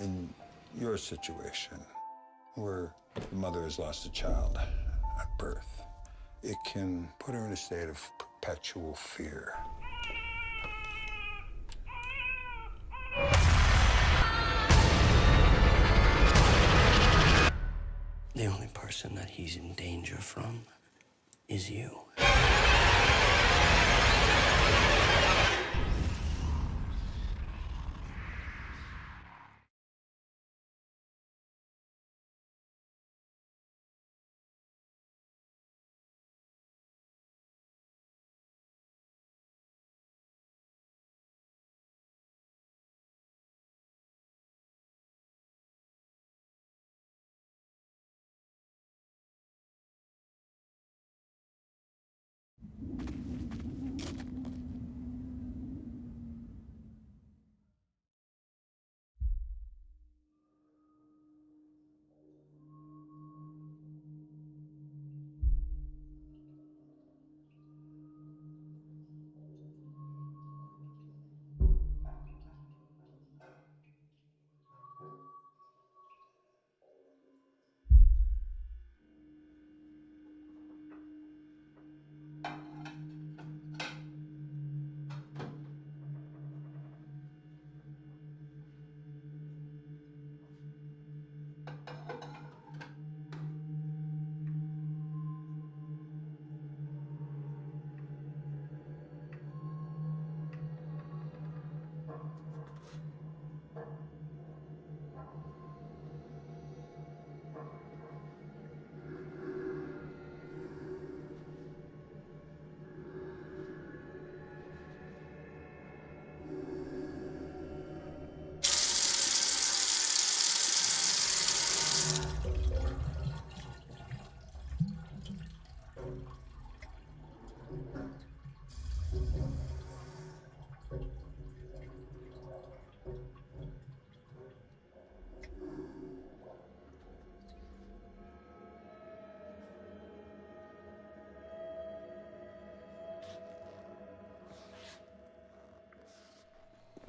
in your situation, where the mother has lost a child at birth, it can put her in a state of perpetual fear. The only person that he's in danger from is you.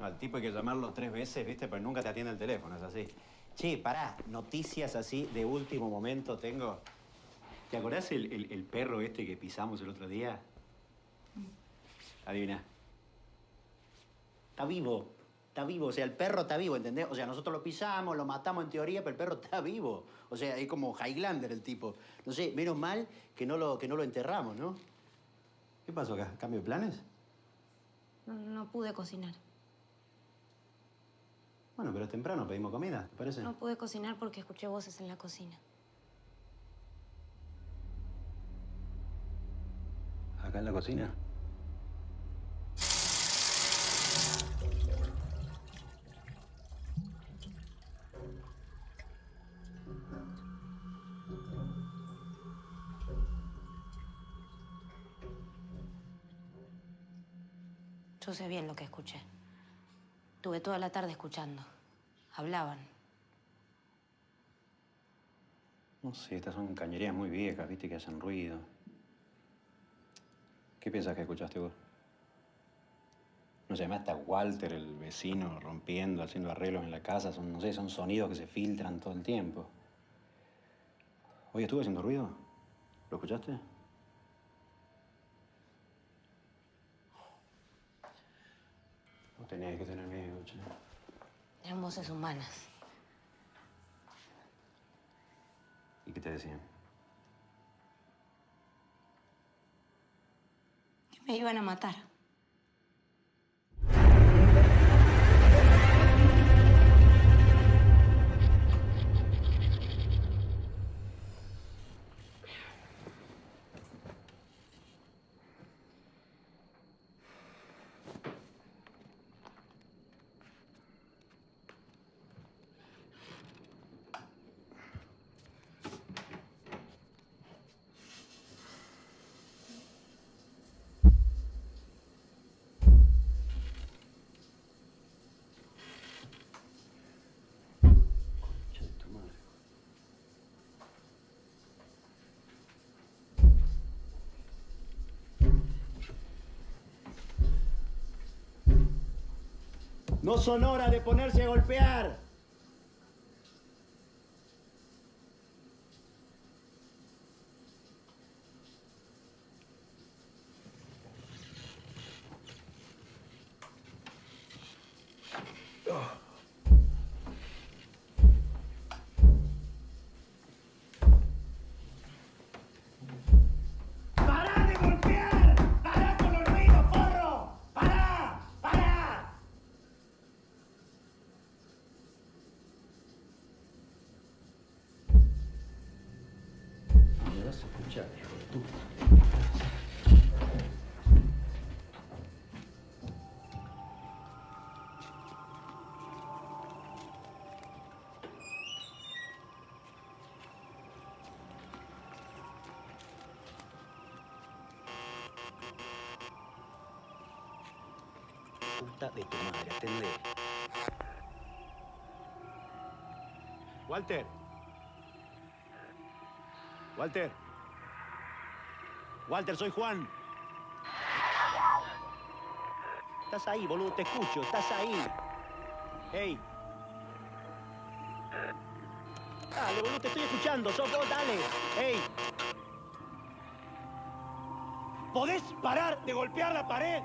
Al tipo hay que llamarlo tres veces, ¿viste? Pero nunca te atiende el teléfono, es así. Che, pará, noticias así de último momento tengo. ¿Te acordás el, el- el perro este que pisamos el otro día? Adivina. Está vivo. Está vivo. O sea, el perro está vivo, ¿entendés? O sea, nosotros lo pisamos, lo matamos en teoría, pero el perro está vivo. O sea, es como Highlander el tipo. No sé, menos mal que no lo, que no lo enterramos, ¿no? ¿Qué pasó acá? ¿Cambio de planes? No, no pude cocinar. Bueno, pero es temprano, pedimos comida, ¿te parece? No pude cocinar porque escuché voces en la cocina. ¿Acá en la cocina? Yo sé bien lo que escuché. Tuve toda la tarde escuchando. Hablaban. No sé, estas son cañerías muy viejas, viste, que hacen ruido. ¿Qué piensas que escuchaste vos? No además está Walter, el vecino, rompiendo, haciendo arreglos en la casa. Son, no sé, son sonidos que se filtran todo el tiempo. Oye, ¿estuve haciendo ruido? ¿Lo escuchaste? Tenés que tener miedo, che. Eran voces humanas. ¿Y qué te decían? Que me iban a matar. No son horas de ponerse a golpear. Escuchar, de de tu madre, atendé. Walter. Walter. Walter, soy Juan. Estás ahí, boludo, te escucho, estás ahí. Hey. Dale, boludo, te estoy escuchando, sos vos, dale. Hey. ¿Podés parar de golpear la pared?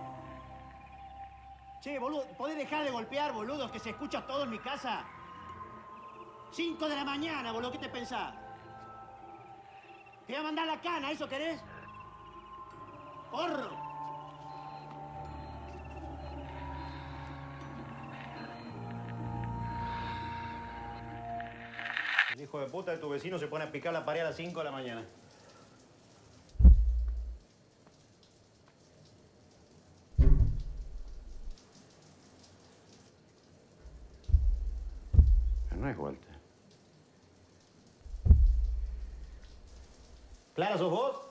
Che, boludo, ¿podés dejar de golpear, boludos, que se escucha todo en mi casa? Cinco de la mañana, boludo, ¿qué te pensás? Te voy a mandar la cana, ¿eso querés? ¡Porro! El hijo de puta de tu vecino se pone a picar la pared a las 5 de la mañana. No es Walter. ¿Clara, sos vos?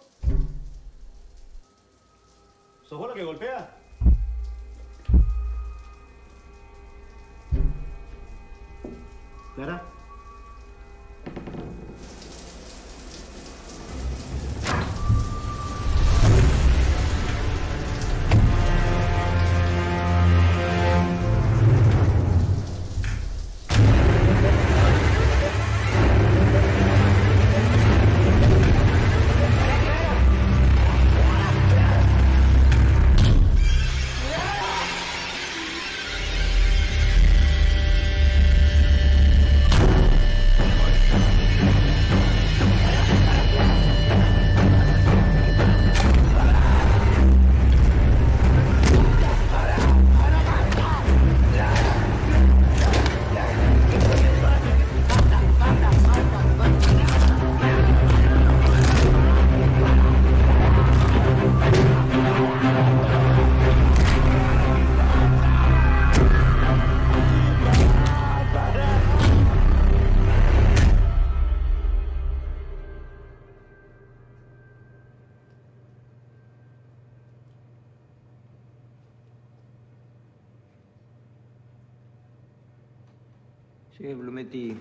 Sí, Blumetti,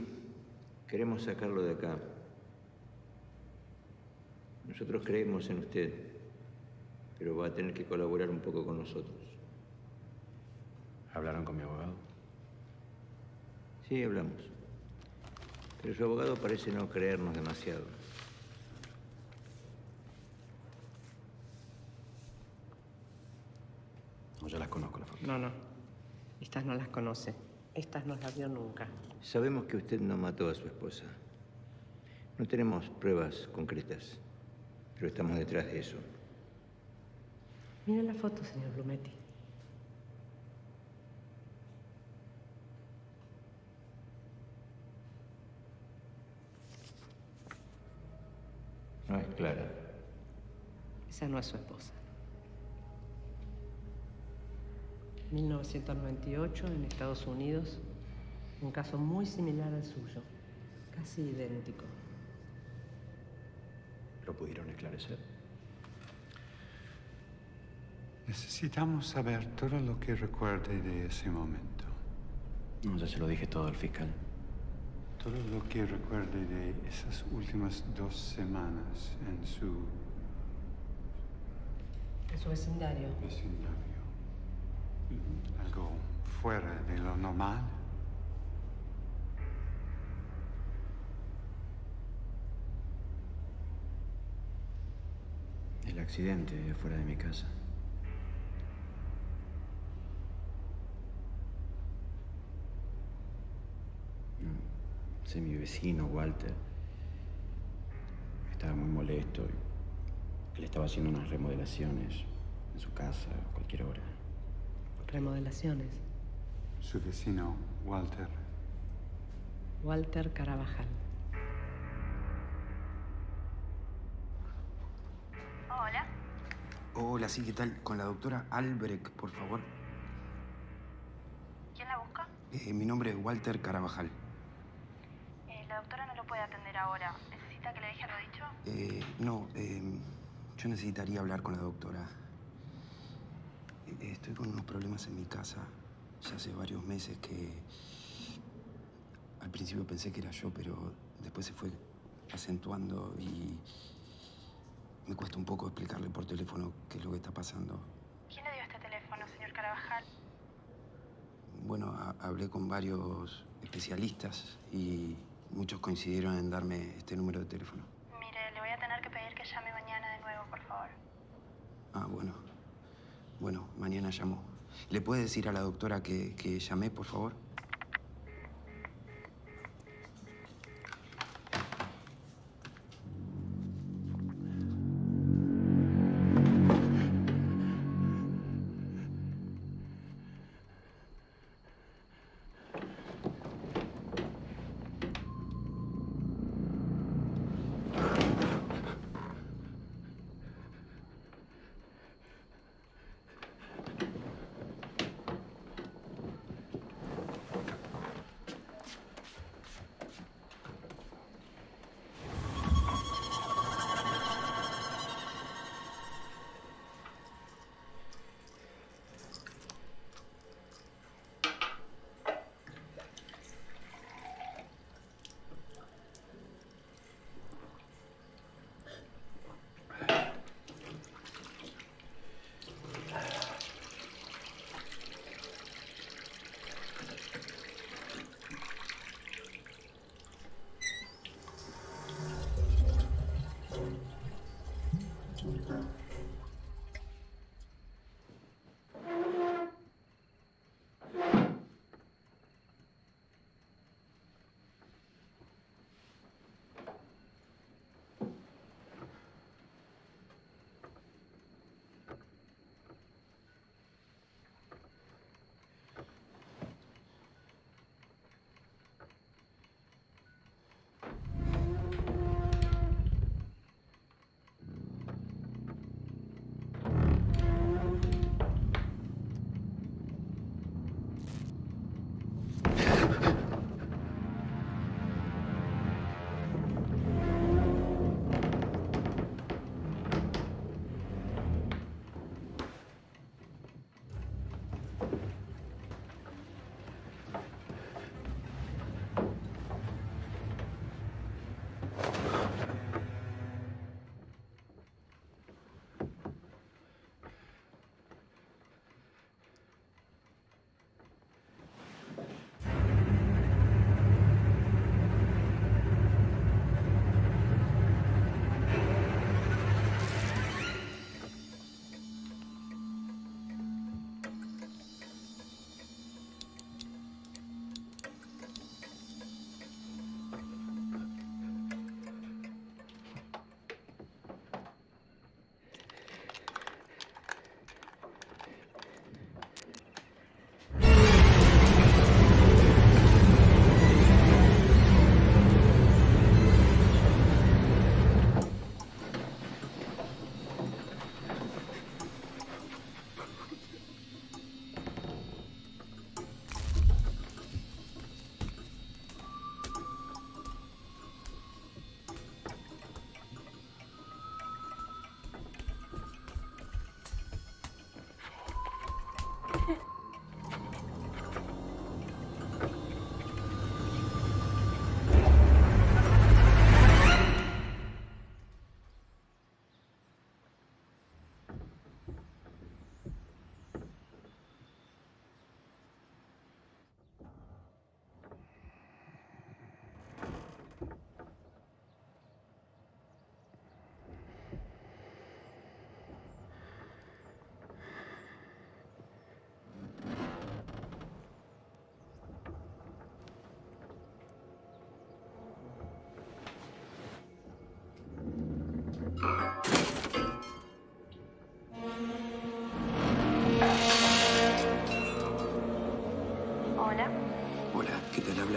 queremos sacarlo de acá. Nosotros creemos en usted, pero va a tener que colaborar un poco con nosotros. ¿Hablaron con mi abogado? Sí, hablamos. Pero su abogado parece no creernos demasiado. No, ya las conozco, la foto. No, no. Estas no las conoce. Estas no las vio nunca. Sabemos que usted no mató a su esposa. No tenemos pruebas concretas, pero estamos detrás de eso. Mire la foto, señor Blumetti. No es clara. Esa no es su esposa. 1998 en Estados Unidos, un caso muy similar al suyo, casi idéntico. ¿Lo pudieron esclarecer? Necesitamos saber todo lo que recuerde de ese momento. No, ya se lo dije todo al fiscal. Todo lo que recuerde de esas últimas dos semanas en su En su vecindario. vecindario. Algo fuera de lo normal. El accidente fuera de mi casa. Ese es mi vecino, Walter. Estaba muy molesto. y Él estaba haciendo unas remodelaciones en su casa a cualquier hora. Remodelaciones. Su vecino, Walter. Walter Carabajal. Hola. Hola, sí, ¿qué tal? Con la doctora Albrecht, por favor. ¿Quién la busca? Eh, mi nombre es Walter Carabajal. Eh, la doctora no lo puede atender ahora. ¿Necesita que le deje lo dicho? Eh, no, eh, yo necesitaría hablar con la doctora. Estoy con unos problemas en mi casa. Ya hace varios meses que... Al principio pensé que era yo, pero después se fue acentuando y... Me cuesta un poco explicarle por teléfono qué es lo que está pasando. ¿Quién le dio este teléfono, señor Carabajal? Bueno, ha- hablé con varios especialistas y muchos coincidieron en darme este número de teléfono. Mire, le voy a tener que pedir que llame mañana de nuevo, por favor. Ah, bueno. Bueno, mañana llamo. ¿Le puede decir a la doctora que, que llamé, por favor?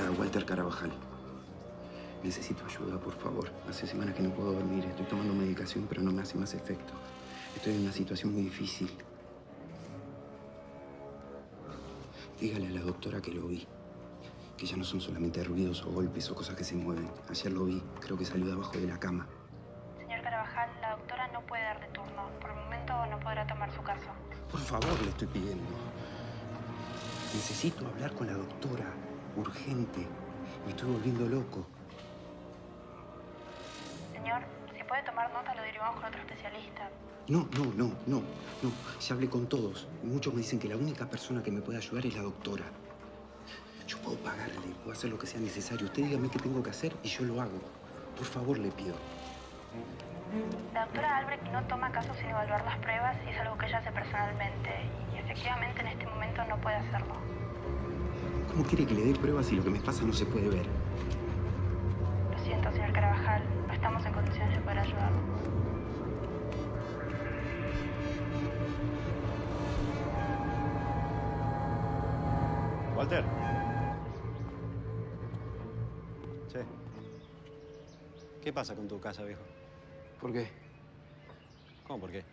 ¿Qué tal habla Walter Carabajal? Necesito ayuda, por favor. Hace semanas que no puedo dormir. Estoy tomando medicación, pero no me hace más efecto. Estoy en una situación muy difícil. Dígale a la doctora que lo vi. Que ya no son solamente ruidos o golpes o cosas que se mueven. Ayer lo vi. Creo que salió de abajo de la cama. Señor Carabajal, la doctora no puede darle turno. Por el momento no podrá tomar su caso. Por favor, le estoy pidiendo. Necesito hablar con la doctora. Urgente. Me estoy volviendo loco. Señor, si puede tomar nota, lo derivamos con otro especialista. No, no, no, no, no. Ya hablé con todos. Muchos me dicen que la única persona que me puede ayudar es la doctora. Yo puedo pagarle, puedo hacer lo que sea necesario. Usted dígame qué tengo que hacer y yo lo hago. Por favor, le pido. La doctora Albrecht no toma casos sin evaluar las pruebas y es algo que ella hace personalmente. Y efectivamente en este momento no puede hacerlo. ¿Cómo quiere que le dé pruebas si lo que me pasa no se puede ver? Lo siento, señor Carabajal. No estamos en condiciones de poder ayudarlo. Walter. Sí. ¿Qué pasa con tu casa, viejo? ¿Por qué? ¿Cómo por qué?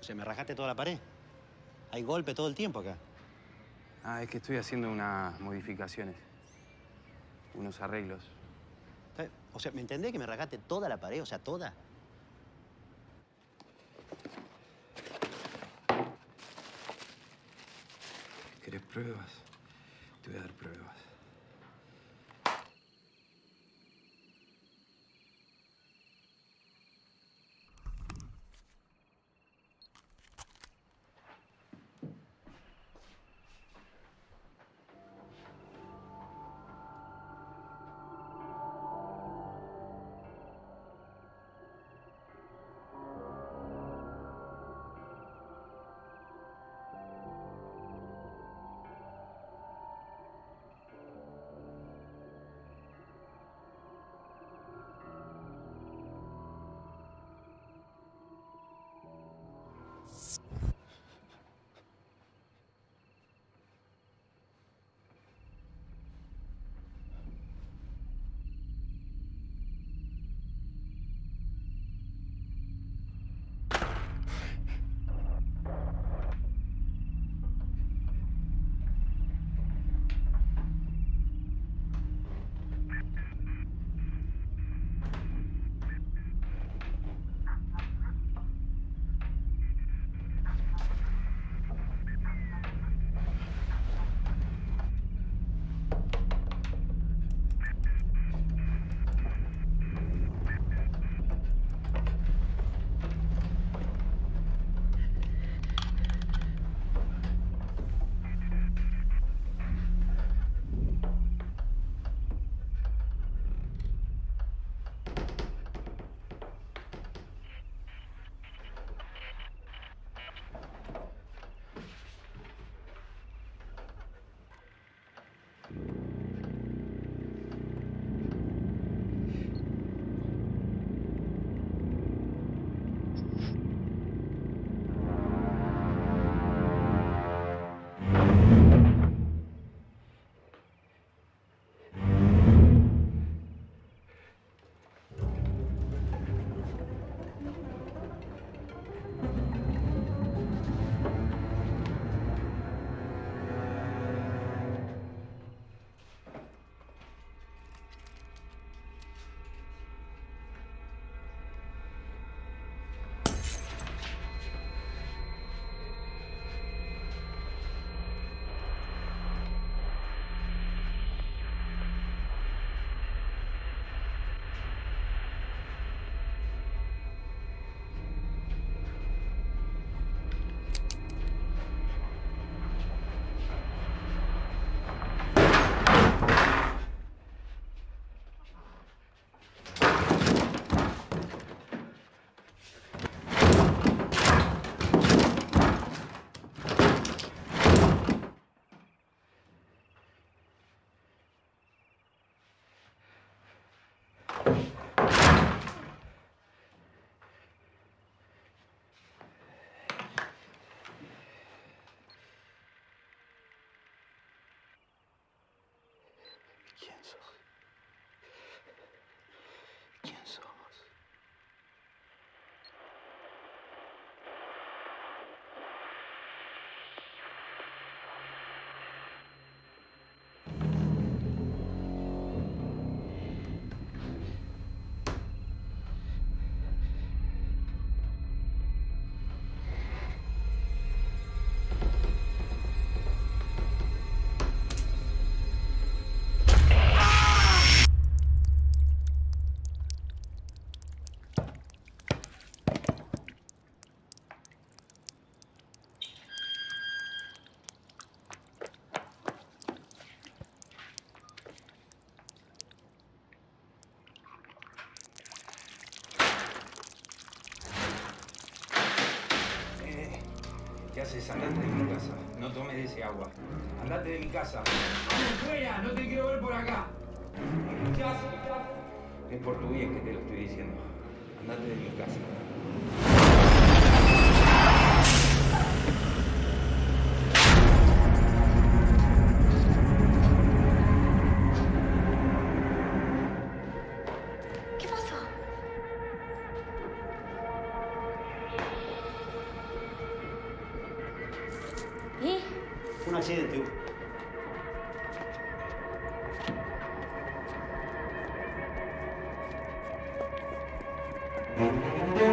O sea, me rajaste toda la pared. Hay golpe todo el tiempo acá. Ah, es que estoy haciendo unas modificaciones. Unos arreglos. O sea, ¿me entendés que me rajaste toda la pared? O sea, toda. ¿Querés pruebas? Te voy a dar pruebas. Haces? Andate de mi casa. No tomes de ese agua. Andate de mi casa. ¡Vamos fuera! No te quiero ver por acá. ¿Me escuchás? Es por tu bien que te lo estoy diciendo. Andate de mi casa. ¡Alicia!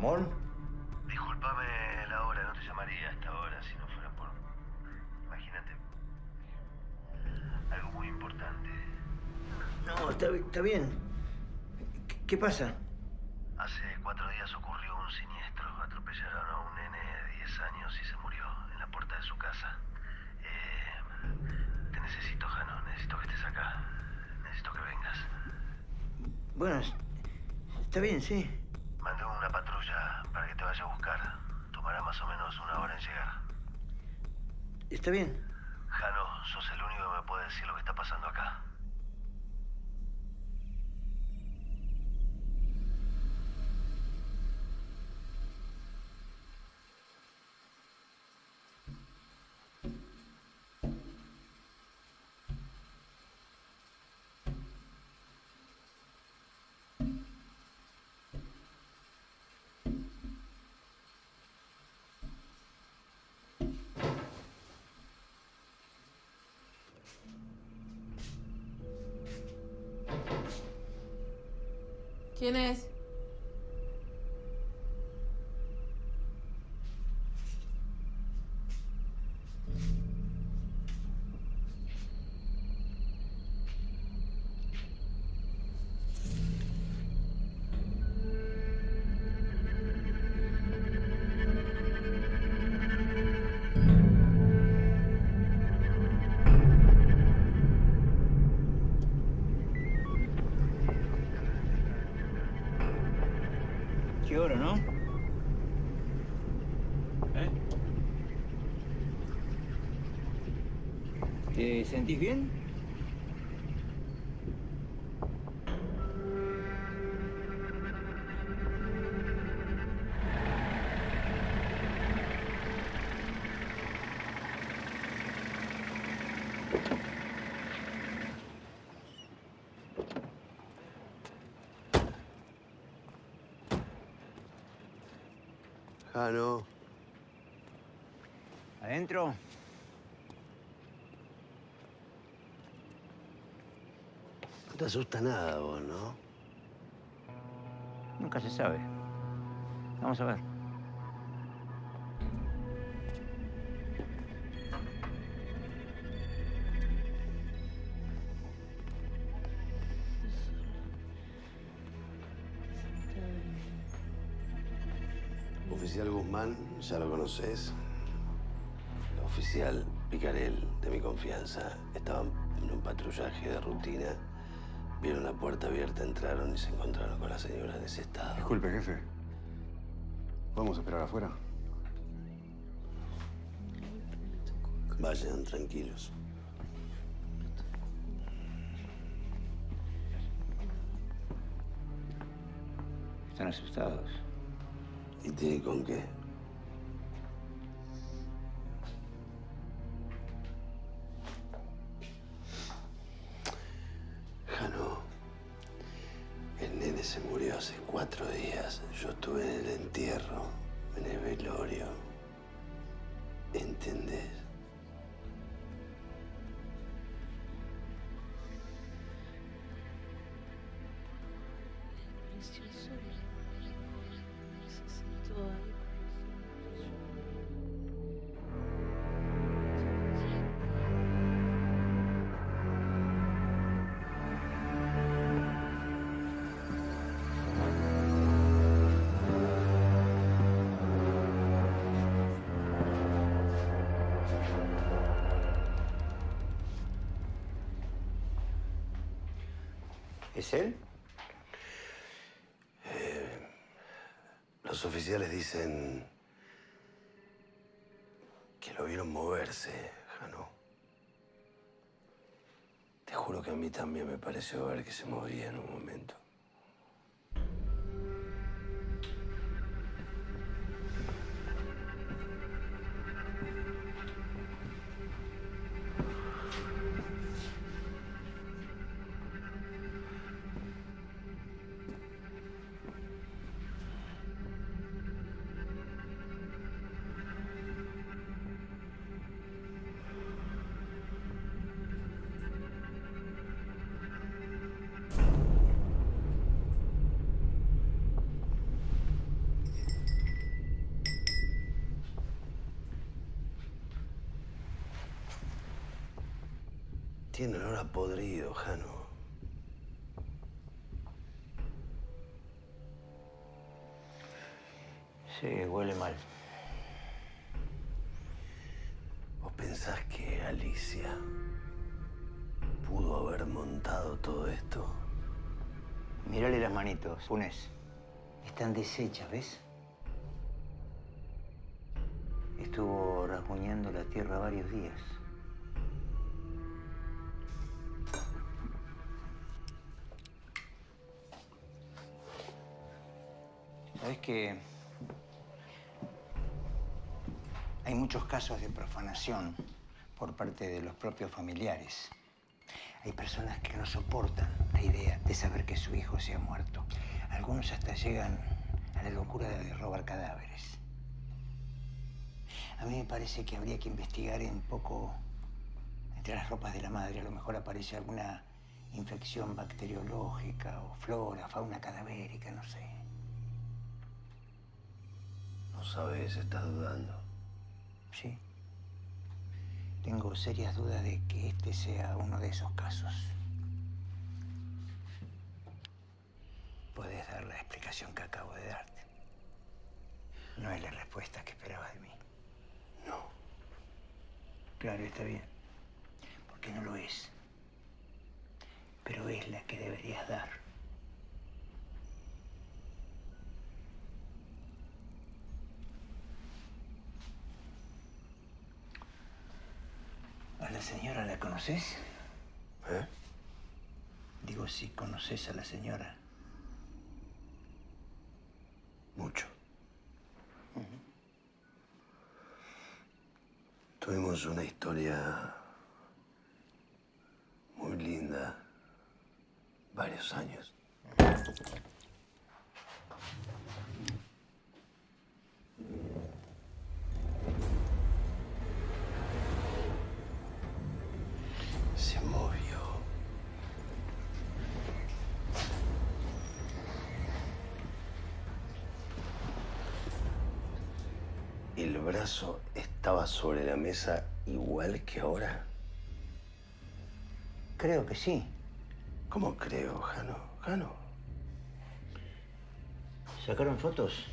¿Ramón? Disculpame la hora, no te llamaría a esta hora si no fuera por... Imagínate. Algo muy importante. No, está, está bien. ¿Qué, qué pasa? Hace cuatro días ocurrió un siniestro. Atropellaron a un nene de 10 años y se murió en la puerta de su casa. Eh, te necesito, Jano. Necesito que estés acá. Necesito que vengas. Bueno, es- está bien, sí. Mandé una patrulla para que te vaya a buscar. Tomará más o menos una hora en llegar. Bien. Jano, sos el único que me puede decir lo que está pasando acá. ¿Quién es? ¿No? ¿Eh? ¿Te sentís bien? Jano. ¿Adentro? No te asusta nada vos, ¿no? Nunca se sabe. Vamos a ver. Ya lo conoces. El oficial Picarel, de mi confianza, estaban En un patrullaje de rutina, vieron la puerta abierta, entraron y se encontraron con la señora en ese estado. Disculpe, jefe. ¿Podemos esperar afuera? Vayan tranquilos. Están asustados. ¿Y tiene con qué? ¿Es él? Eh, los oficiales dicen que lo vieron moverse, Jano. Te juro que a mí también me pareció ver que se movía en un momento. Tiene olor a podrido, Jano. Sí, huele mal. ¿Vos pensás que Alicia pudo haber montado todo esto? Mírale las manitos, Funes. Están deshechas, ¿ves? Estuvo rasguñando la tierra varios días. ¿Sabes que hay muchos casos de profanación por parte de los propios familiares? Hay personas que no soportan la idea de saber que su hijo se ha muerto. Algunos hasta llegan a la locura de robar cadáveres. A mí me parece que habría que investigar un poco entre las ropas de la madre. A lo mejor aparece alguna infección bacteriológica o flora, fauna cadavérica, no sé. No sabes, estás dudando. Sí. Tengo serias dudas de que este sea uno de esos casos. Puedes dar la explicación que acabo de darte. No es la respuesta que esperabas de mí. No. Claro, está bien. Porque no lo es. Pero es la que deberías dar. ¿A la señora la conoces? ¿Eh? Digo, si conoces a la señora. Mucho. Tuvimos una historia estaba sobre la mesa igual que ahora. Creo que sí. ¿Cómo creo, Jano? Jano. ¿Sacaron fotos?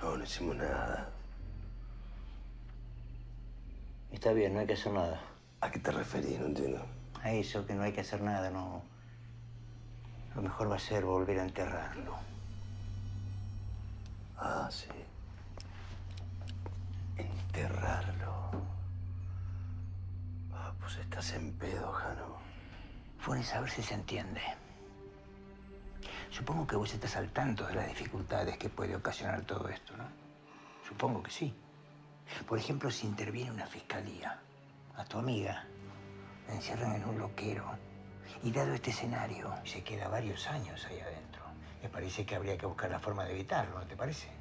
No, no hicimos nada. Está bien, no hay que hacer nada. ¿A qué te referís? No entiendo. a eso, que no hay que hacer nada, no. Lo mejor va a ser volver a enterrarlo. Ah, sí. Enterrarlo. Ah, pues estás en pedo, Jano. Funes, a ver si se entiende. Supongo que vos estás al tanto de las dificultades que puede ocasionar todo esto, ¿no? Supongo que sí. Por ejemplo, si interviene una fiscalía, a tu amiga la encierran en un loquero y dado este escenario, se queda varios años ahí adentro. Me parece que habría que buscar la forma de evitarlo, ¿no te parece?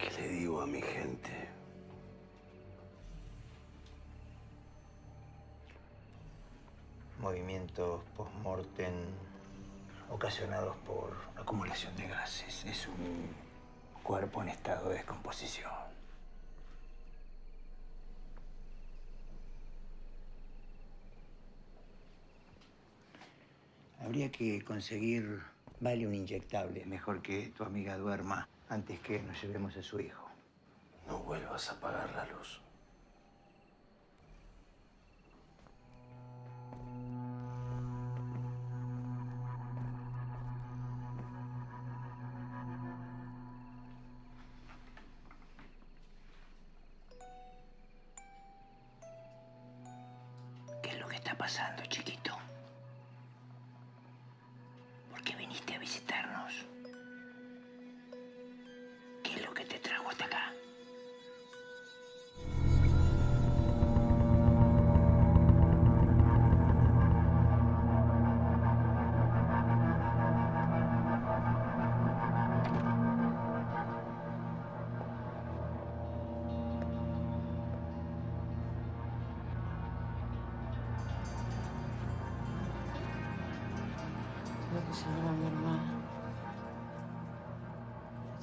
¿Qué le digo a mi gente? Movimientos post-mortem ocasionados por acumulación de gases. Es un cuerpo en estado de descomposición. Habría que conseguir Vale inyectable. Mejor que tu amiga duerma antes que nos llevemos a su hijo. No vuelvas a apagar la luz.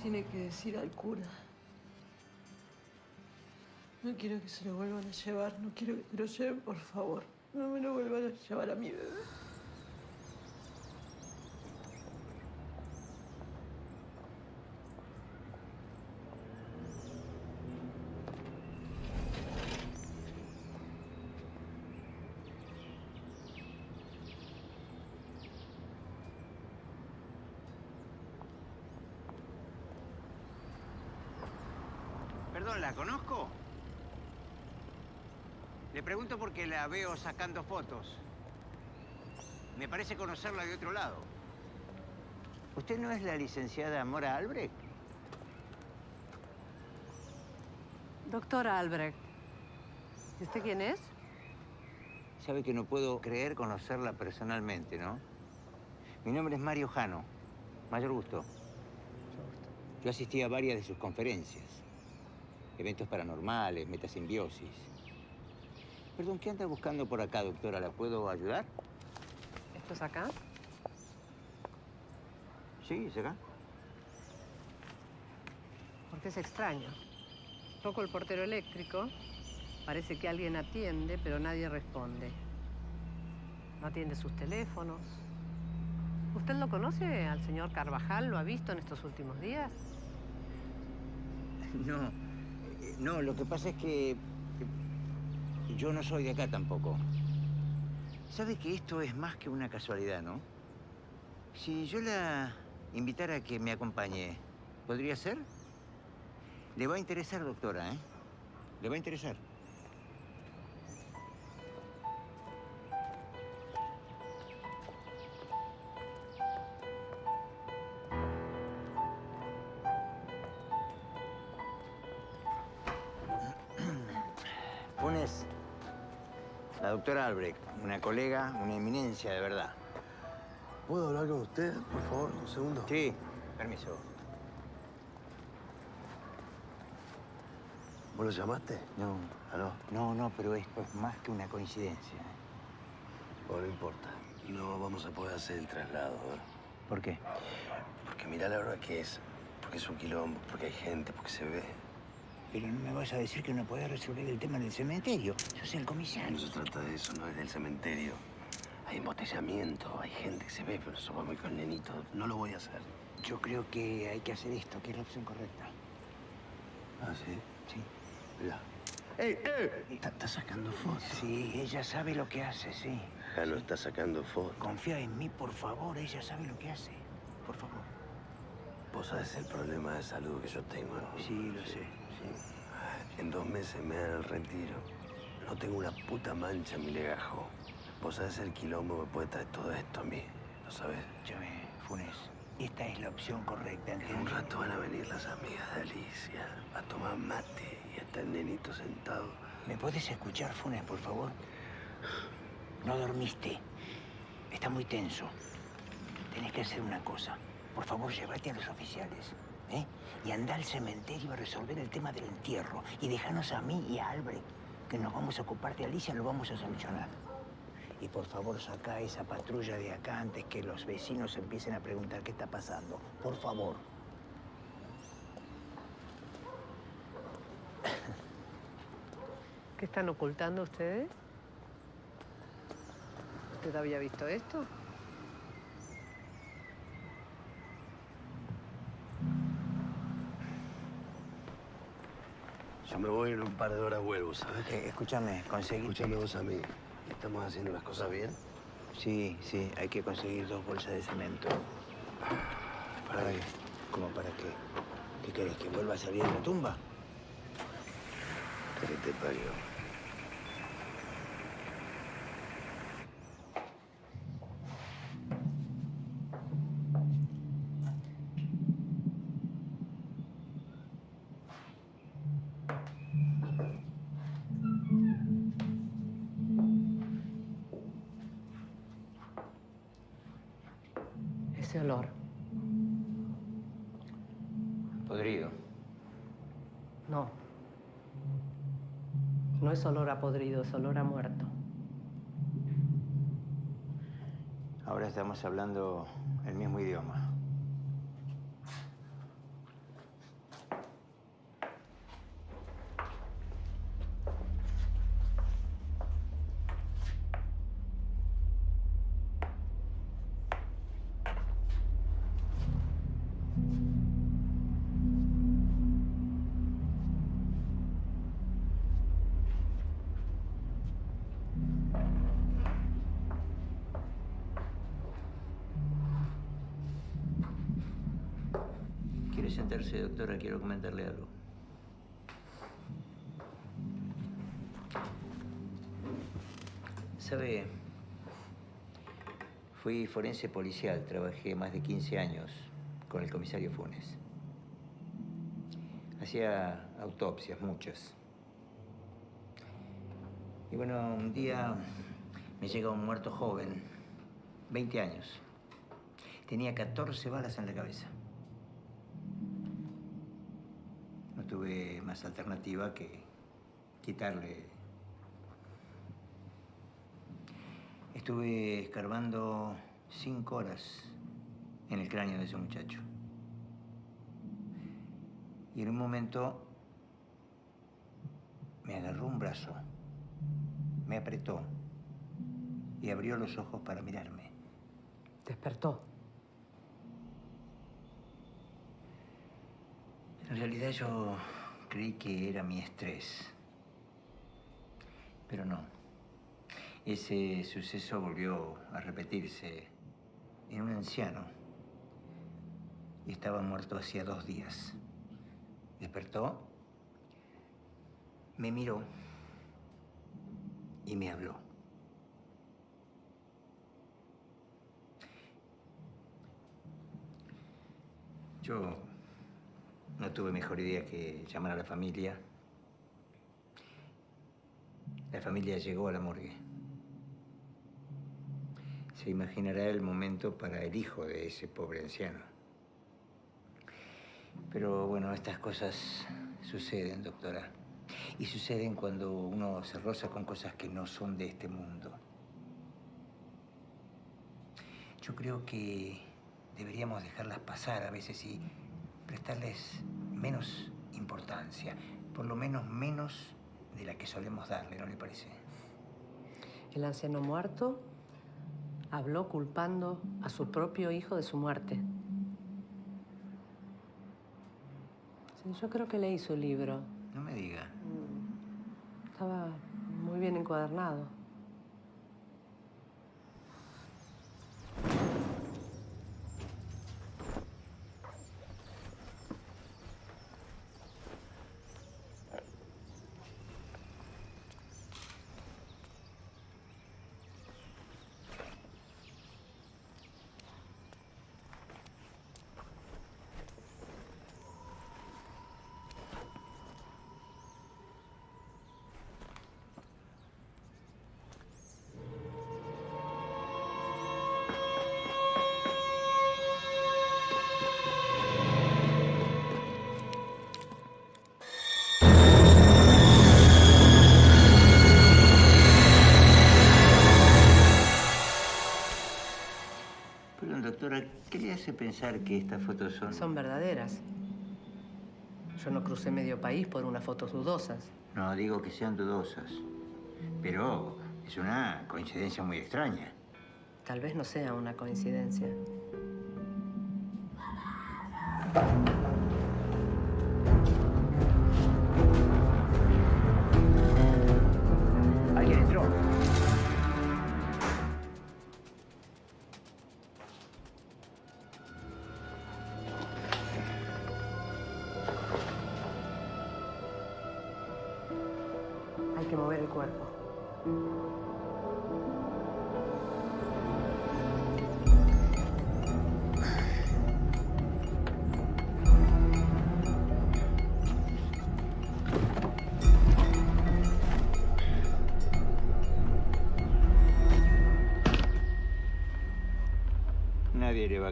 Tiene que decir al cura. No quiero que se lo vuelvan a llevar. No quiero que se lo lleven, por favor. No me lo vuelvan a llevar a mi bebé. Perdón, ¿la conozco? Le pregunto porque la veo sacando fotos. Me parece conocerla de otro lado. ¿Usted no es la licenciada Mora Albrecht? Doctora Albrecht. ¿Y usted quién es? Sabe que no puedo creer conocerla personalmente, ¿no? Mi nombre es Mario Jano. Mayor gusto. Yo asistí a varias de sus conferencias. Eventos paranormales, metasimbiosis. Perdón, ¿qué anda buscando por acá, doctora? ¿La puedo ayudar? ¿Esto es acá? Sí, es acá. Porque es extraño. Toco el portero eléctrico. Parece que alguien atiende, pero nadie responde. No atiende sus teléfonos. ¿Usted lo conoce al señor Carvajal? ¿Lo ha visto en estos últimos días? No, eh, no, lo que pasa es que yo no soy de acá tampoco. Sabe que esto es más que una casualidad, ¿no? Si yo la invitara a que me acompañe, ¿podría ser? Le va a interesar, doctora, ¿eh? Le va a interesar. Doctora Albrecht, una colega, una eminencia de verdad. ¿Puedo hablar con usted, por favor, un segundo? Sí, permiso. ¿Vos lo llamaste? No. ¿Ah, no? No, no, pero esto es más que una coincidencia. ¿eh? Bueno, no importa. No vamos a poder hacer el traslado, ¿eh? ¿Por qué? Porque mirá la hora que es. Porque es un quilombo, porque hay gente, porque se ve. Pero no me vas a decir que no podés resolver el tema del cementerio. Yo soy el comisario. No se trata de eso, no es del cementerio. Hay embotellamiento, hay gente que se ve, pero eso va muy con nenito. No lo voy a hacer. Yo creo que hay que hacer esto, que es la opción correcta. ¿Ah, sí? Sí. Mira, ¡Ey, ey! Está, está sacando fotos. Sí, ella sabe lo que hace, sí. Ya no está sacando fotos. Confía en mí, por favor. Ella sabe lo que hace. Por favor. Vos sabés el problema de salud que yo tengo, ¿no? Sí, lo sé. En dos meses me dan el retiro. No tengo una puta mancha en mi legajo. Vos sabés el quilombo que puede traer todo esto a mí. ¿Lo sabés? Escúchame, Funes. Esta es la opción correcta, En un rato van a venir las amigas de Alicia a tomar mate y está el nenito sentado. ¿Me puedes escuchar, Funes, por favor? No dormiste. Está muy tenso. Tenés que hacer una cosa. Por favor, llévate a los oficiales. ¿Eh? Y anda al cementerio a resolver el tema del entierro. Y déjanos a mí y a Albrecht, que nos vamos a ocupar de Alicia, lo vamos a solucionar. Y por favor, saca esa patrulla de acá antes que los vecinos empiecen a preguntar qué está pasando. Por favor. ¿Qué están ocultando ustedes? ¿Usted había visto esto? Yo me voy en un par de horas vuelvo, ¿sabes? Eh, escúchame, conseguí. Escúchame vos a mí. ¿Estamos haciendo las cosas bien? Sí, sí, hay que conseguir dos bolsas de cemento. ¿Para qué? ¿Cómo para qué? ¿Qué querés? ¿Que vuelva a salir de la tumba? ¿Qué te parió? Es olor a podrido, es olor a muerto. Ahora estamos hablando el mismo idioma. ¿Quiere sentarse, doctora? Quiero comentarle algo. ¿Sabe? Fui forense policial, trabajé más de 15 años con el comisario Funes. Hacía autopsias, muchas. Y bueno, un día me llega un muerto joven, 20 años. Tenía 14 balas en la cabeza. Tuve más alternativa que quitarle. Estuve escarbando cinco horas en el cráneo de ese muchacho. Y en un momento me agarró un brazo, me apretó y abrió los ojos para mirarme. Despertó. En realidad yo creí que era mi estrés. Pero no. Ese suceso volvió a repetirse en un anciano. Y estaba muerto hacía dos días. Despertó, me miró y me habló. Yo no tuve mejor idea que llamar a la familia. La familia llegó a la morgue. Se imaginará el momento para el hijo de ese pobre anciano. Pero bueno, estas cosas suceden, doctora. Y suceden cuando uno se roza con cosas que no son de este mundo. Yo creo que deberíamos dejarlas pasar a veces y prestarles menos importancia, por lo menos menos de la que solemos darle, ¿no le parece? El anciano muerto habló culpando a su propio hijo de su muerte. Sí, yo creo que leí su libro. No me diga. Estaba muy bien encuadernado. Pensar que estas fotos son...? Son verdaderas. Yo no crucé medio país por unas fotos dudosas. No digo que sean dudosas, pero es una coincidencia muy extraña. Tal vez no sea una coincidencia.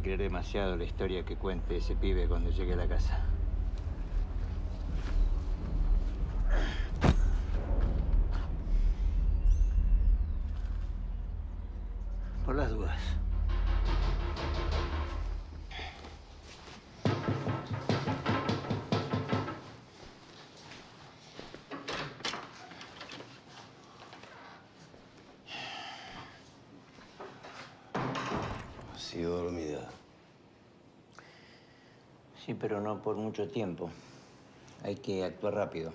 Creer demasiado la historia que cuente ese pibe cuando llegue a la casa. Pero no por mucho tiempo. Hay que actuar rápido.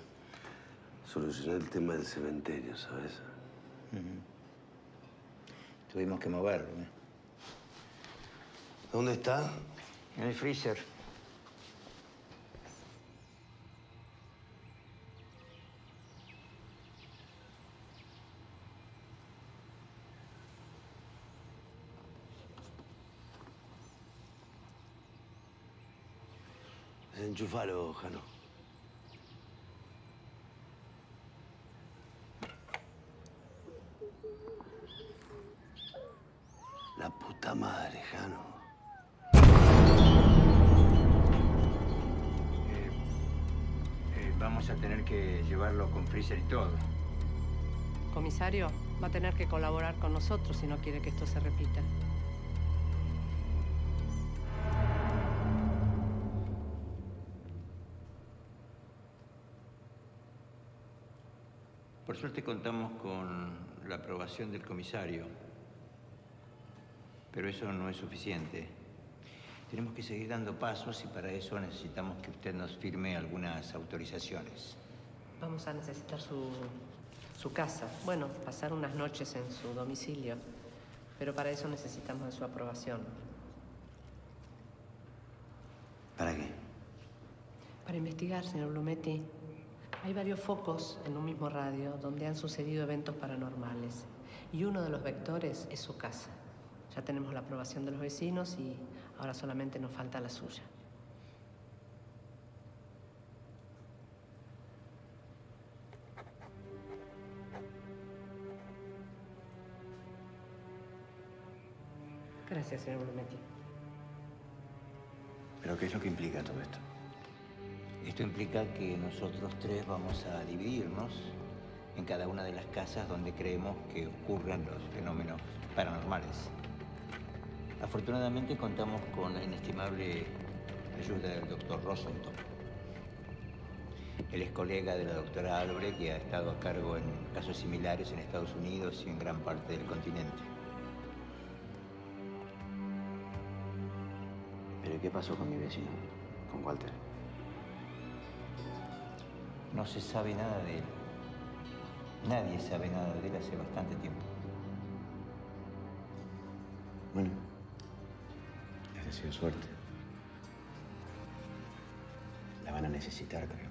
Solucioné el tema del cementerio, ¿sabes? Tuvimos que moverlo. ¿eh? ¿Dónde está? En el freezer. Enchufalo, Jano. La puta madre, Jano. Eh, vamos a tener que llevarlo con freezer y todo. Comisario, va a tener que colaborar con nosotros si no quiere que esto se repita. Por suerte contamos con la aprobación del comisario, pero eso no es suficiente. Tenemos que seguir dando pasos y para eso necesitamos que usted nos firme algunas autorizaciones. Vamos a necesitar su, su casa. Bueno, pasar unas noches en su domicilio. Pero para eso necesitamos de su aprobación. ¿Para qué? Para investigar, señor Blumetti. Hay varios focos en un mismo radio donde han sucedido eventos paranormales. Y uno de los vectores es su casa. Ya tenemos la aprobación de los vecinos y ahora solamente nos falta la suya. Gracias, señor Blumetti. ¿Pero qué es lo que implica todo esto? Esto implica que nosotros tres vamos a dividirnos en cada una de las casas donde creemos que ocurren los fenómenos paranormales. Afortunadamente contamos con la inestimable ayuda del doctor Rosenthal. Él es colega de la doctora Albrecht y ha estado a cargo en casos similares en Estados Unidos y en gran parte del continente. ¿Pero qué pasó con mi vecino? Con Walter. No se sabe nada de él. Nadie sabe nada de él hace bastante tiempo. Bueno, les deseo suerte. La van a necesitar, creo.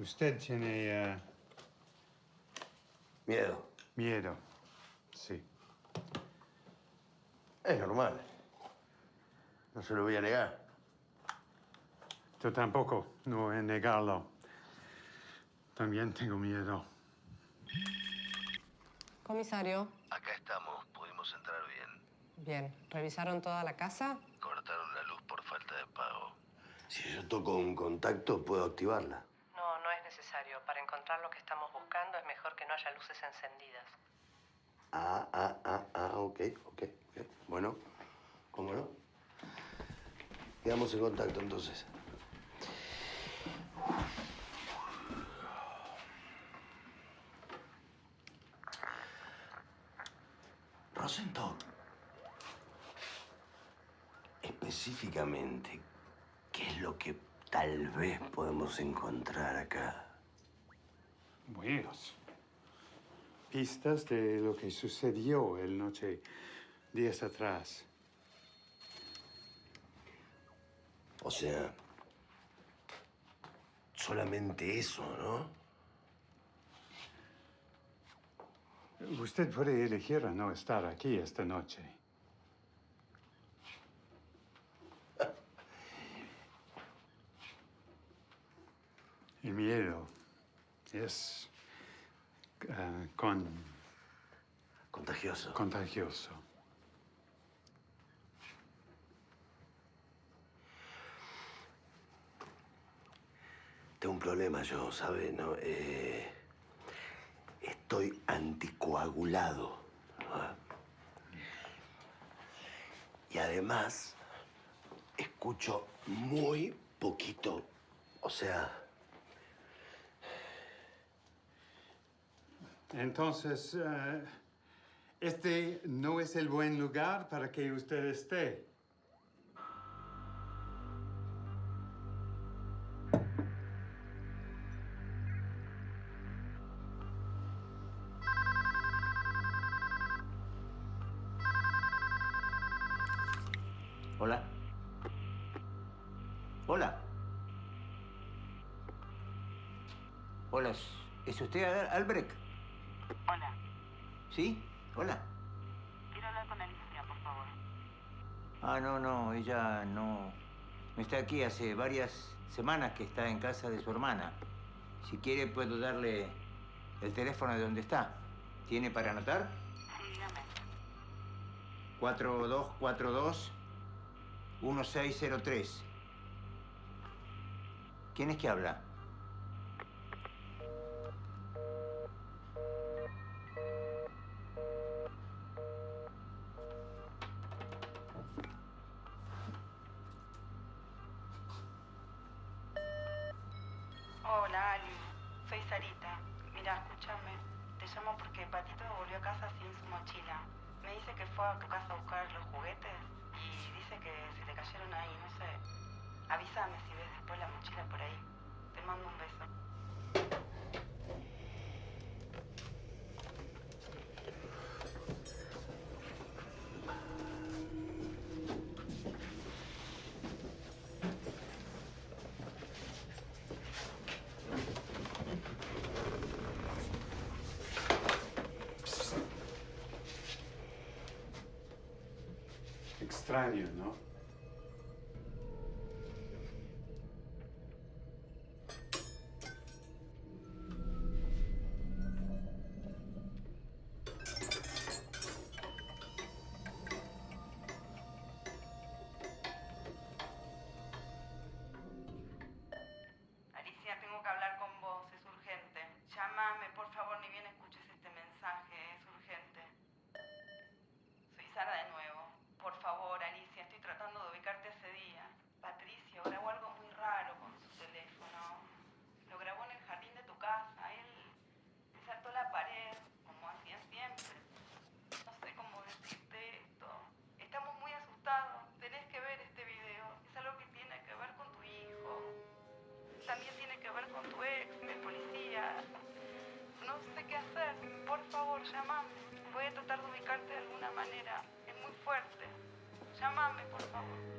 Usted tiene eh, Miedo. miedo. Sí. Es normal. No se lo voy a negar. Yo tampoco, no voy a negarlo. También tengo miedo. Comisario, Acá estamos, pudimos entrar bien. bien, ¿revisaron toda la casa? Cortaron la luz por falta de pago. Si yo toco un contacto, puedo activarla. No, no es necesario. Para encontrar lo que estamos buscando es mejor que no haya luces encendidas. Ah, ah, ah, ah, ok, ok, ok. Bueno, ¿cómo no? Quedamos en contacto entonces. Rosenthal. Específicamente, ¿qué es lo que tal vez podemos encontrar acá? Buenos. Pistas de lo que sucedió el noche, días atrás. O sea, solamente eso, ¿no? Usted puede elegir a no estar aquí esta noche. El miedo es ah, con... Contagioso. Contagioso. Tengo un problema yo, ¿sabe? No, eh, estoy anticoagulado. ¿no? Y además, escucho muy poquito. O sea, Entonces, eh, este no es el buen lugar para que usted esté. Hola. Hola. Hola, ¿es- ¿es usted Al- Albrecht? ¿Sí? Hola. Quiero hablar con Alicia, por favor. Ah, no, no, ella no, no está aquí. Hace varias semanas que está en casa de su hermana. Si quiere, puedo darle el teléfono de donde está. ¿Tiene para anotar? Sí, dígame. 4242-1603. ¿Quién es que habla? Extraño, ¿no? Llámame, por favor.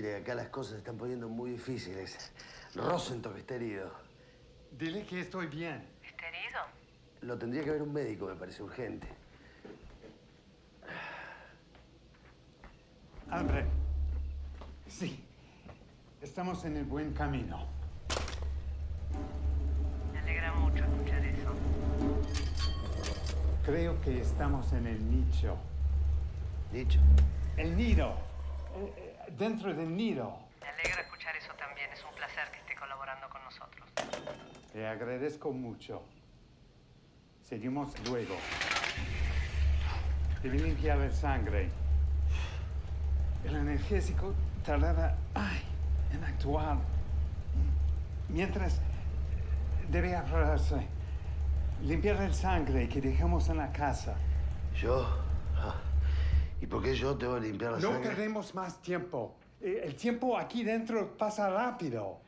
Mire, acá las cosas se están poniendo muy difíciles. Rosenthal está herido. Dile que estoy bien. ¿Está herido? Lo tendría que ver un médico, me parece urgente. Hambre. Sí. Estamos en el buen camino. Me alegra mucho escuchar eso. Creo que estamos en el nicho. ¿Nicho? El nido. Eh, eh, dentro del nido. Me alegra escuchar eso también. Es un placer que esté colaborando con nosotros. Te agradezco mucho. Seguimos luego. Debí limpiar la sangre. El analgésico tardará ay, en actuar. Mientras debe ahorrarse. Limpiar el sangre que dejamos en la casa. ¿Yo? ¿Y por qué yo tengo que limpiar la No sangre? perdemos más tiempo. Eh, El tiempo aquí dentro pasa rápido.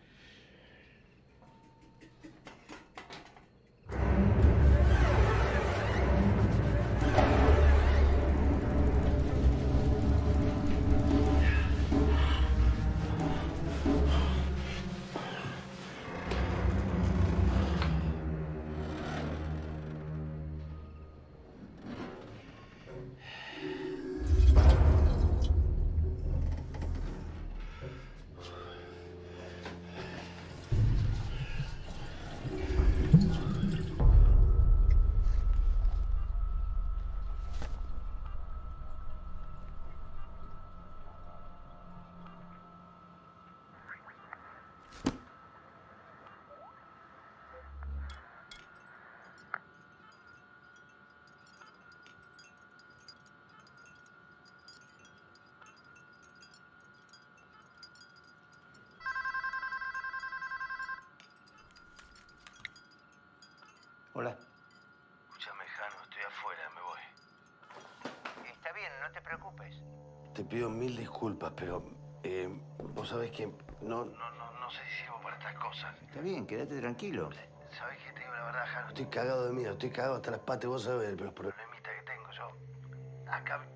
Pido mil disculpas, pero eh, vos sabés que no, No, no, no sé si sirvo para estas cosas. Está bien, quédate tranquilo. ¿Sabes qué te digo la verdad, Jano? estoy cagado de miedo, estoy cagado hasta las patas, vos sabés, pero los problemas. Problemita que tengo yo. Acá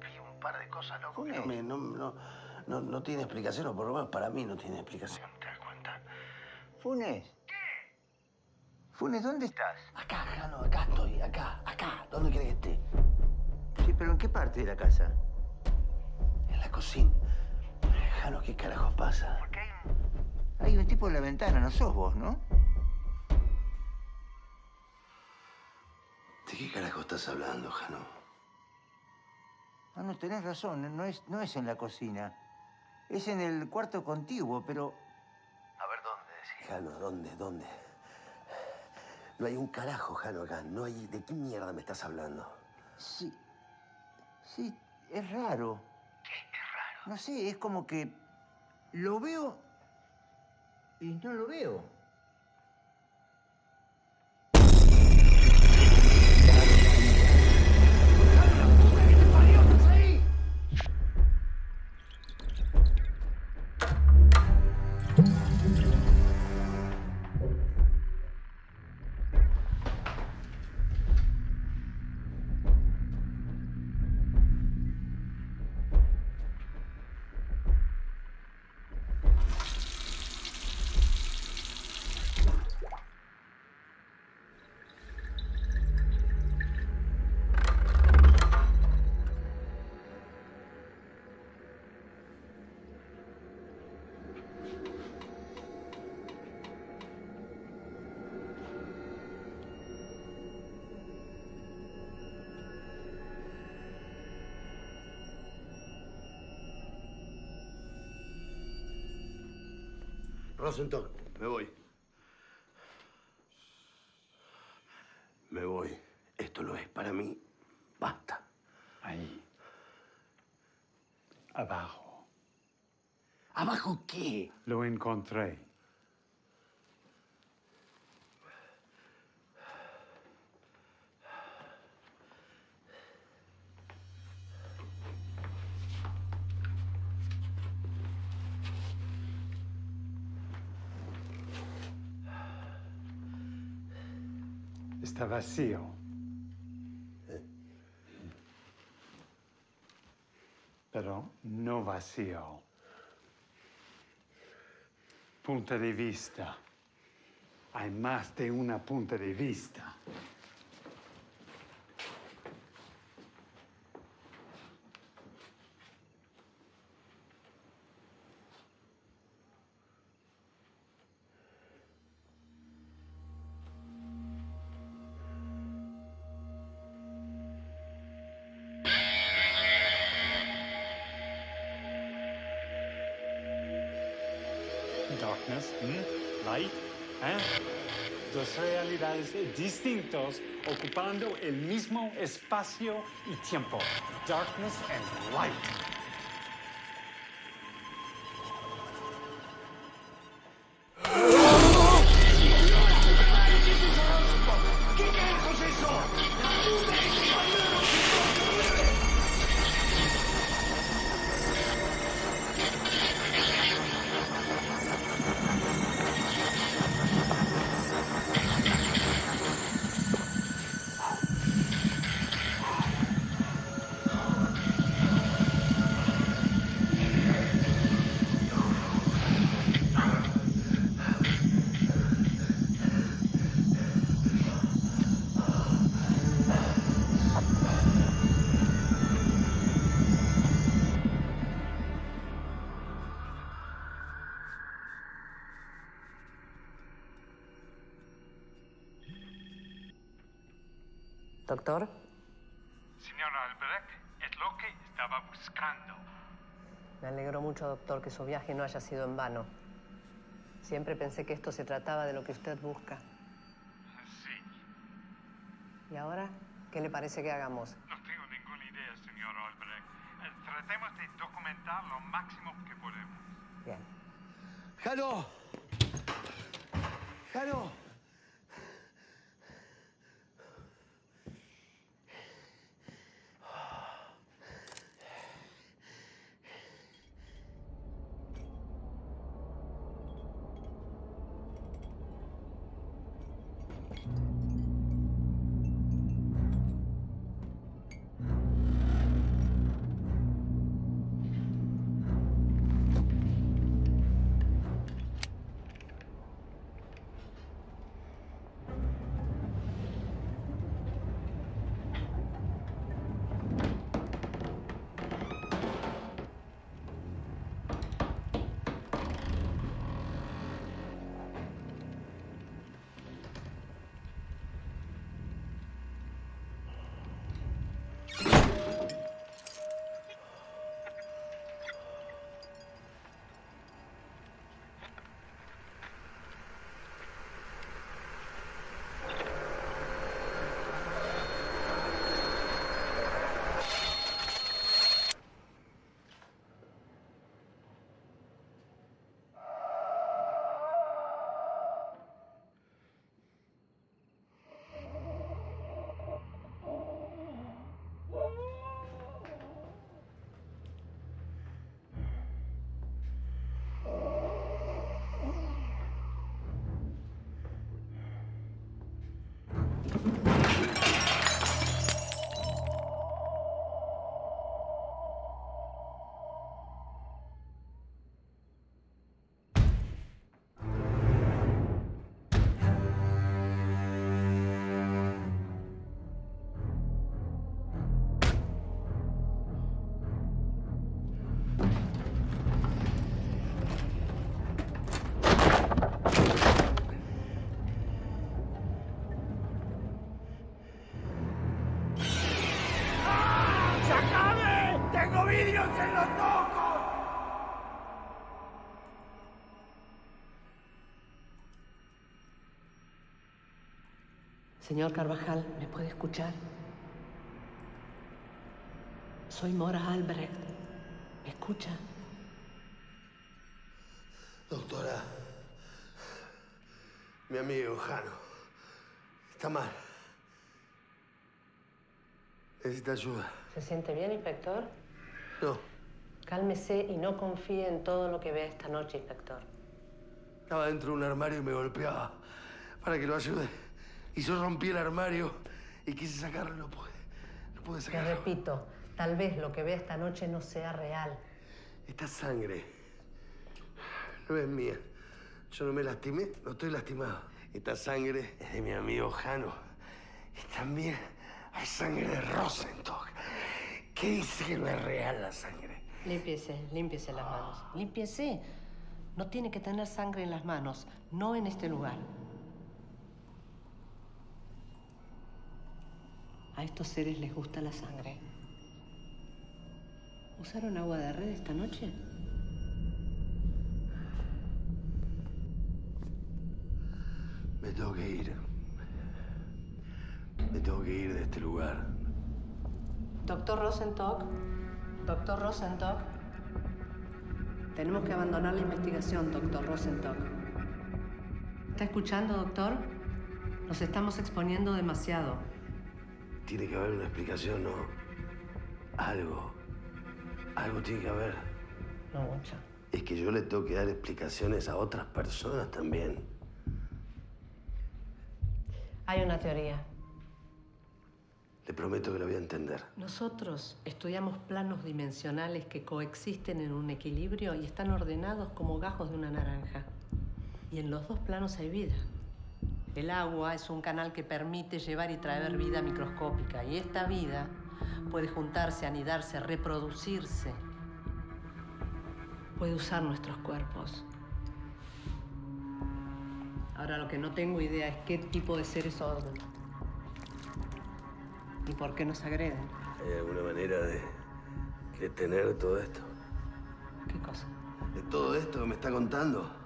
vi un par de cosas, loco. que No, no, no, no, no tiene explicación, o por lo menos para mí no tiene explicación. ¿Te das cuenta? Funes. Funes, ¿dónde estás? Acá, Jano, acá estoy, acá, acá. ¿Dónde querés que esté? Sí, pero ¿en qué parte de la casa? En la cocina. Jano, ¿qué carajo pasa? Porque hay un... Hay un tipo en la ventana, no sos vos, ¿no? ¿De qué carajo estás hablando, Jano? Ah, no, tenés razón, no es, no es en la cocina. Es en el cuarto contiguo, pero... A ver, ¿dónde decís? Jano, ¿dónde? ¿Dónde? No hay un carajo, Jano, acá. No hay... ¿De qué mierda me estás hablando? Sí. Sí, es raro. No sé, es como que lo veo y no lo veo. Rosenthal, me voy. Me voy. Esto no es para mí. Basta. Ahí. Abajo. ¿Abajo qué? Lo encontré. Está vacío. Pero no vacío. Punto de vista. Hay más de una punta de vista. Darkness, ¿hmm? light, ¿eh? Dos realidades distintos ocupando el mismo espacio y tiempo. Darkness and light. Doctor, Señor Albrecht, es lo que estaba buscando. me alegro mucho, doctor, que su viaje no haya sido en vano. Siempre pensé que esto se trataba de lo que usted busca. Sí, ¿Y ahora qué le parece que hagamos? Señor Carvajal, ¿me puede escuchar? Soy Mora Albrecht. ¿Me escucha? Doctora, mi amigo Jano está mal. Necesita ayuda. ¿Se siente bien, inspector? No, Cálmese y no confíe en todo lo que vea esta noche, inspector. estaba dentro de un armario y me golpeaba para que lo ayude. Y yo rompí el armario y quise sacarlo y no pude. No pude Te sacarlo. repito, tal vez lo que vea esta noche no sea real. Esta sangre no es mía. Yo no me lastimé, no estoy lastimado. Esta sangre es de mi amigo Jano. Y también hay sangre de Rosenstock. ¿Qué dice que no es real la sangre? Límpiese, límpiese las manos. Límpiese. No tiene que tener sangre en las manos, no en este lugar. A estos seres les gusta la sangre. ¿Usaron agua de red esta noche? Me tengo que ir. Me tengo que ir de este lugar. Doctor Rosenstock, doctor Rosenstock. Tenemos que abandonar la investigación, doctor Rosenstock. ¿Está escuchando, doctor? Nos estamos exponiendo demasiado. Tiene que haber una explicación, ¿no? Algo. Algo tiene que haber. No mucho. Es que yo le tengo que dar explicaciones a otras personas también. Hay una teoría. Le prometo que la voy a entender. Nosotros estudiamos planos dimensionales que coexisten en un equilibrio y están ordenados como gajos de una naranja. Y en los dos planos hay vida. El agua es un canal que permite llevar y traer vida microscópica y esta vida puede juntarse, anidarse, reproducirse. Puede usar nuestros cuerpos. Ahora lo que no tengo idea es qué tipo de seres son. ¿Y por qué nos agreden? ¿Hay alguna manera de detener todo esto? ¿Qué cosa? De todo esto que me está contando.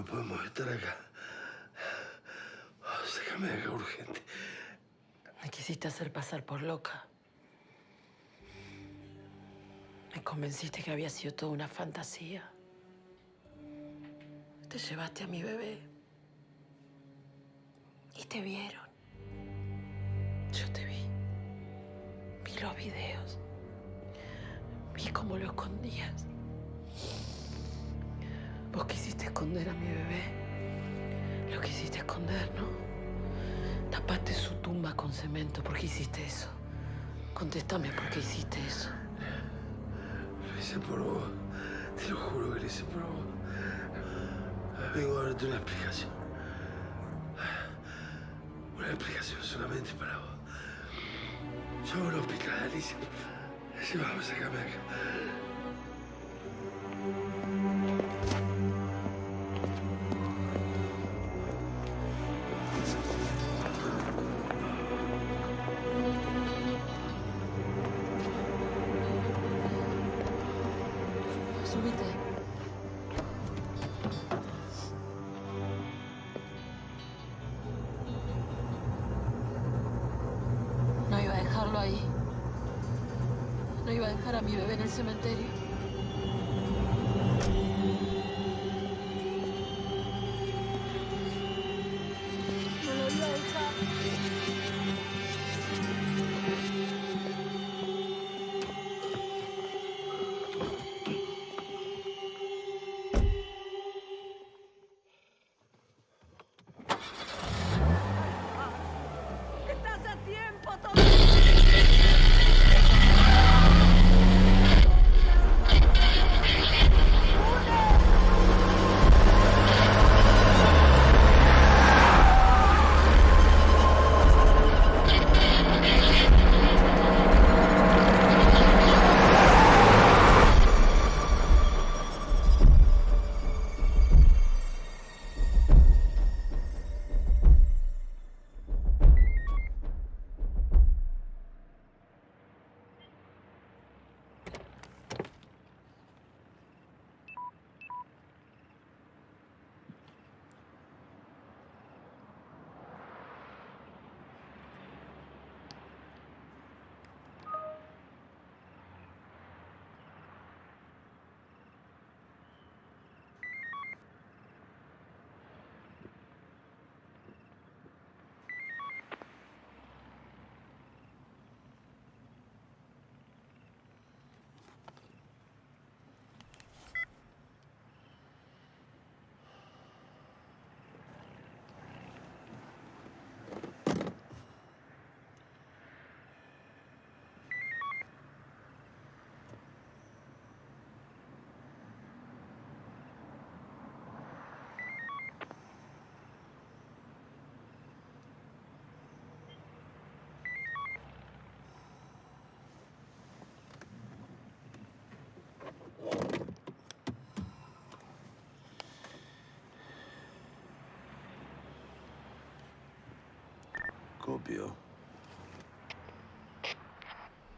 No podemos estar acá. Oh, sácame de acá urgente. Me quisiste hacer pasar por loca. Me convenciste que había sido toda una fantasía. Te llevaste a mi bebé. Y te vieron. Yo te vi. Vi los videos. Vi cómo lo escondías. Vos quisiste esconder a mi bebé. Lo quisiste esconder, ¿no? Tapaste su tumba con cemento. ¿Por qué hiciste eso? Contéstame por qué hiciste eso. Lo hice por vos. Te lo juro que lo hice por vos. Vengo a darte una explicación. Una explicación solamente para vos. Llamo al hospital, Alicia. Llevamos, sácame acá.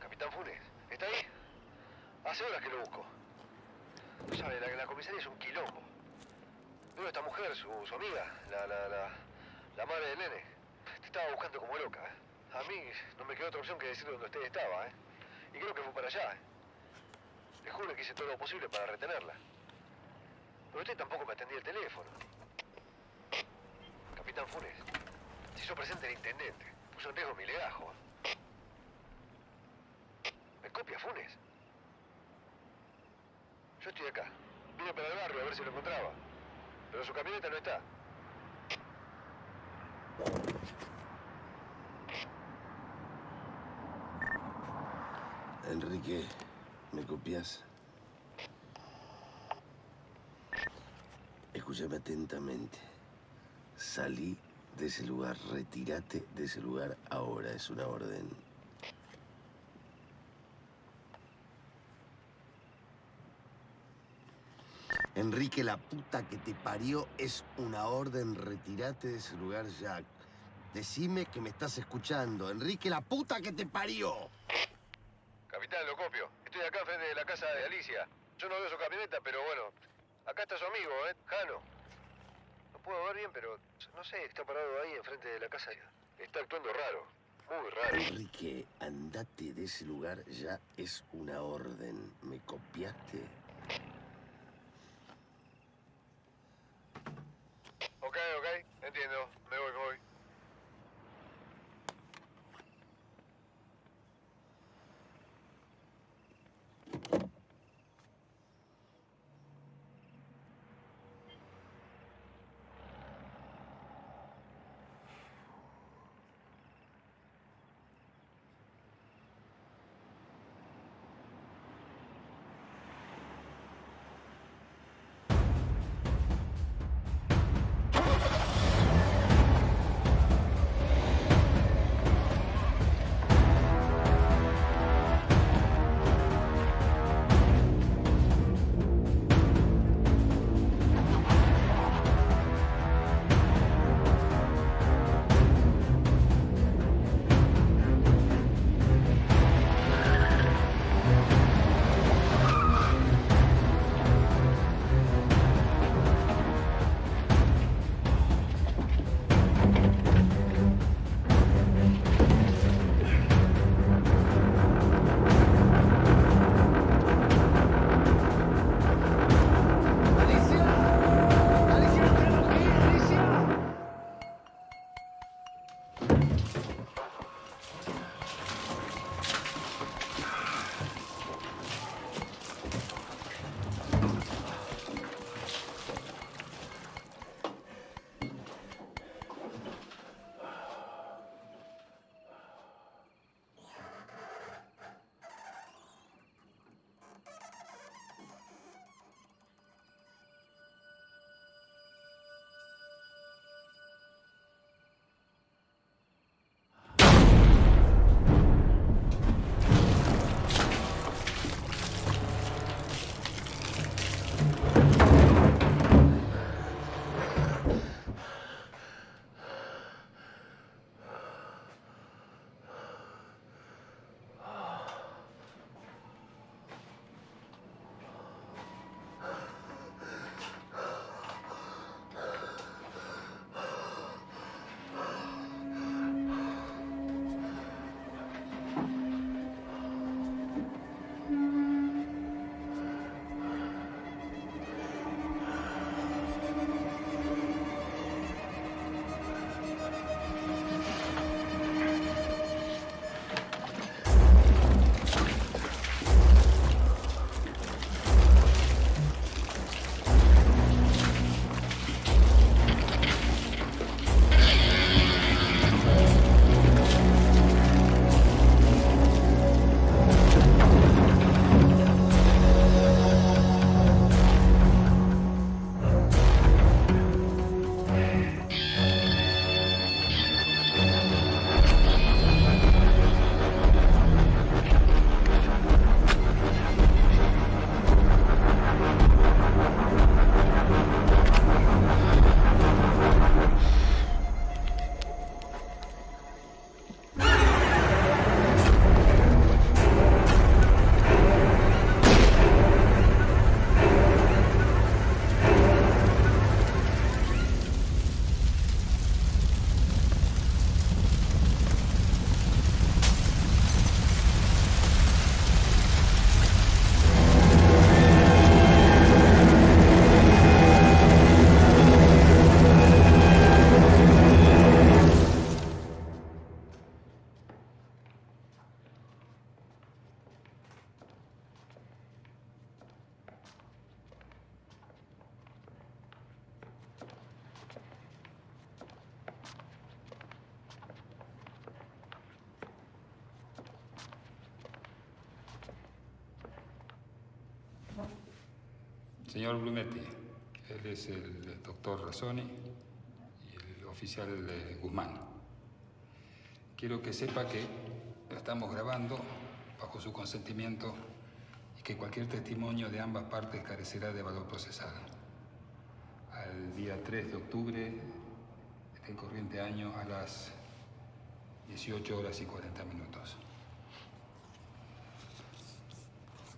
Capitán Funes, ¿está ahí? Hace horas que lo busco. No sabe, la, la comisaría es un quilombo. A esta mujer, su, amiga, la, la, la, la madre del nene. Te estaba buscando como loca, ¿eh? A mí no me quedó otra opción que decirle dónde usted estaba, ¿eh? Y creo que fue para allá, ¿eh? Le juro que hice todo lo posible para retenerla. Pero usted tampoco me atendía el teléfono. Capitán Funes, se hizo presente el intendente. Puso en riesgo mi legajo. ¿Me copia Funes? Yo estoy acá. Vine para el barrio a ver si lo encontraba. Pero su camioneta no está. Enrique, ¿me copias? Escúchame atentamente. Salí de ese lugar, retírate de ese lugar ahora, es una orden. Enrique, la puta que te parió es una orden, retírate de ese lugar ya. Decime que me estás escuchando. Enrique, la puta que te parió. Capitán lo copio. Estoy acá enfrente de la casa de Alicia. Yo no veo su camioneta, pero bueno, acá está su amigo, ¿eh? Jano. No puedo ver bien, pero no sé, está parado ahí enfrente de la casa. Está actuando raro, muy raro. Enrique, andate de ese lugar, ya es una orden. ¿Me copiaste? Ok, ok, entiendo. Me voy, me voy. Señor Blumetti, él es el doctor Razzoni y el oficial eh, Guzmán. Quiero que sepa que lo estamos grabando bajo su consentimiento y que cualquier testimonio de ambas partes carecerá de valor procesal. Al día 3 de octubre del corriente año a las 18 horas y 40 minutos.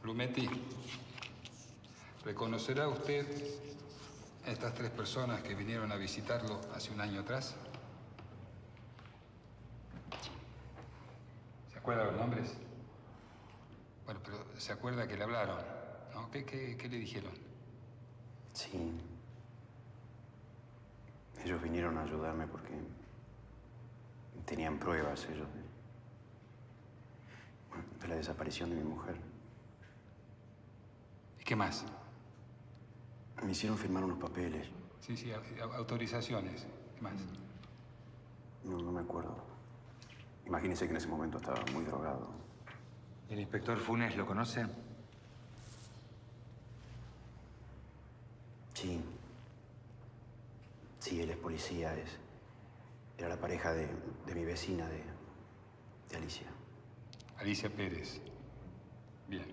Blumetti, ¿reconocerá usted a estas tres personas que vinieron a visitarlo hace un año atrás? ¿Se acuerda los nombres? Bueno, pero se acuerda que le hablaron, ¿no? ¿Qué, qué, qué le dijeron? Sí. Ellos vinieron a ayudarme porque tenían pruebas ellos de, bueno, de la desaparición de mi mujer. ¿Y qué más? Me hicieron firmar unos papeles. Sí, sí, au- autorizaciones. ¿Qué más? No, no me acuerdo. Imagínese que en ese momento estaba muy drogado. ¿El inspector Funes lo conoce? Sí. Sí, él es policía, es. Era la pareja de, de mi vecina, de, de Alicia. Alicia Pérez. Bien.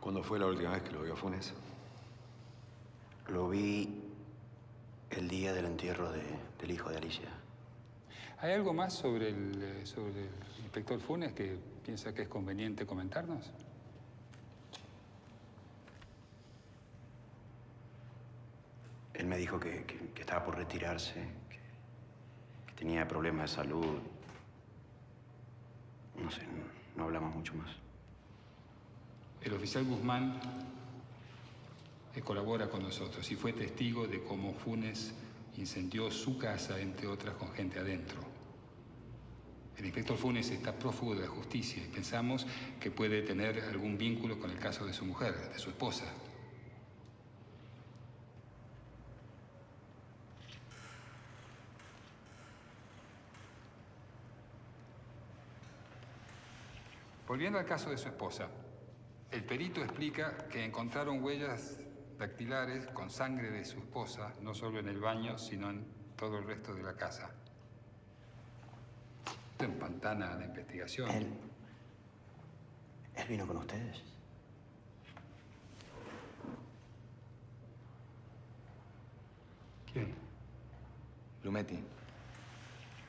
¿Cuándo fue la última vez que lo vio a Funes? Lo vi el día del entierro de- del hijo de Alicia. ¿Hay algo más sobre el, eh, sobre el inspector Funes que piensa que es conveniente comentarnos? Él me dijo que, que- que estaba por retirarse, que, que tenía problemas de salud. No sé, no, no hablamos mucho más. El oficial Guzmán colabora con nosotros y fue testigo de cómo Funes incendió su casa, entre otras, con gente adentro. El inspector Funes está prófugo de la justicia y pensamos que puede tener algún vínculo con el caso de su mujer, de su esposa. Volviendo al caso de su esposa, el perito explica que encontraron huellas dactilares con sangre de su esposa, no solo en el baño, sino en todo el resto de la casa. Esto empantana la investigación. ¿Él, él vino con ustedes? ¿Quién? Lumetti.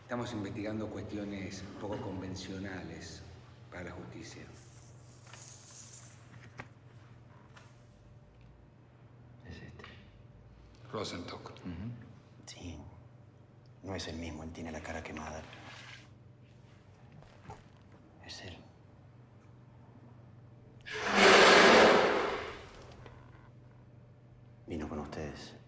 Estamos investigando cuestiones poco convencionales para la justicia. Rosenstock. Sí. No es el mismo, él tiene la cara quemada. Es él. Vino con ustedes.